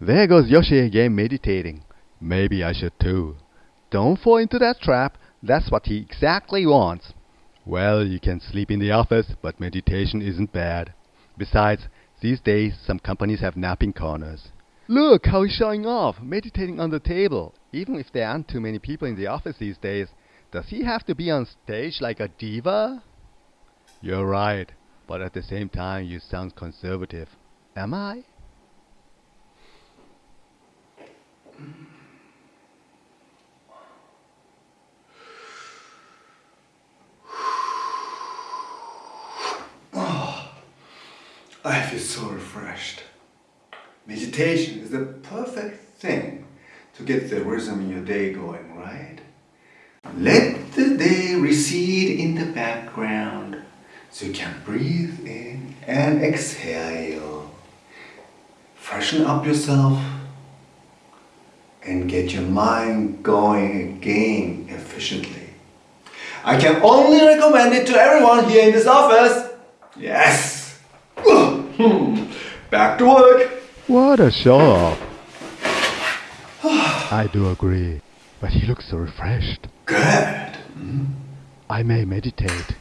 There goes Yoshi again meditating. Maybe I should too. Don't fall into that trap. That's what he exactly wants. Well, you can sleep in the office, but meditation isn't bad. Besides, these days some companies have napping corners. Look how he's showing off, meditating on the table. Even if there aren't too many people in the office these days, does he have to be on stage like a diva? You're right, but at the same time you sound conservative. Am I? I feel so refreshed. Meditation is the perfect thing to get the rhythm in your day going, right? Let the day recede in the background so you can breathe in and exhale. Freshen up yourself and get your mind going again efficiently. I can only recommend it to everyone here in this office. Yes! Hmm. Back to work! What a show off. I do agree, but he looks so refreshed. Good. Hmm? I may meditate.